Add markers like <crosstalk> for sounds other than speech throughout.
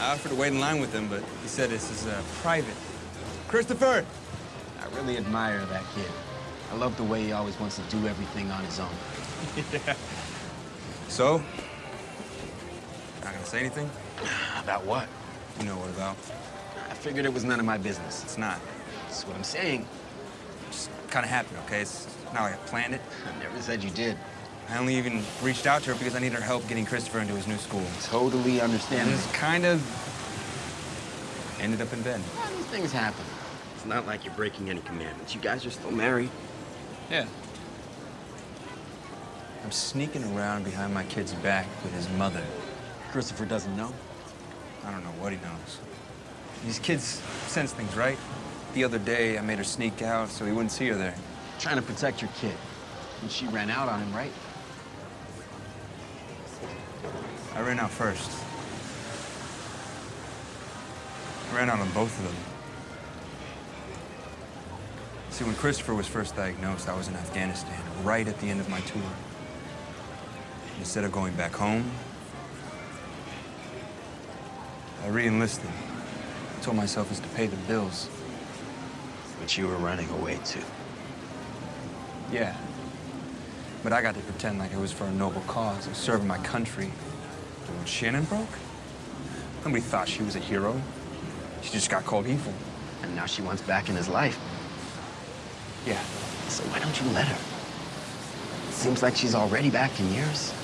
I offered to wait in line with him, but he said this is uh, private. Christopher! I really admire that kid. I love the way he always wants to do everything on his own. yeah. <laughs> So? Not gonna say anything? <sighs> About what? You know what about. I figured it was none of my business. It's not. That's what I'm saying. Just kind of happened, okay? It's not like I planned it. I <laughs> never said you did. I only even reached out to her because I needed her help getting Christopher into his new school. Totally understand. And this kind of ended up in bed. Well, these things happen. It's not like you're breaking any commandments. You guys are still married. Yeah. I'm sneaking around behind my kid's back with his mother. Christopher doesn't know? I don't know what he knows. These kids sense things, right? The other day, I made her sneak out so he wouldn't see her there. Trying to protect your kid. And she ran out on him, right? I ran out first. I ran out on both of them. See, when Christopher was first diagnosed, I was in Afghanistan, right at the end of my tour. Instead of going back home, I re-enlisted. I told myself it's to pay the bills. But you were running away, too. Yeah. But I got to pretend like it was for a noble cause, of serving my country. And when Shannon broke, nobody thought she was a hero. She just got called evil. And now she wants back in his life. Yeah. So why don't you let her? Seems like she's already back in yours.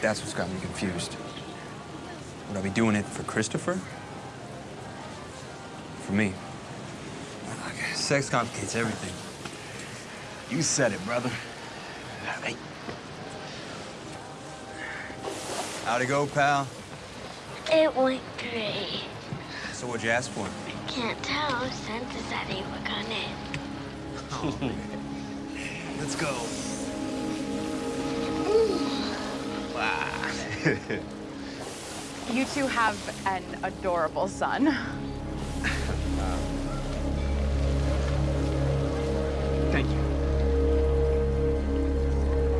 That's what's got me confused. Would I be doing it for Christopher? For me? Sex complicates everything. You said it, brother. Hey. How'd it go, pal? It went great. So what'd you ask for? Can't tell. Santa said he would come in. Oh, Let's go. Wow. <laughs> You two have an adorable son.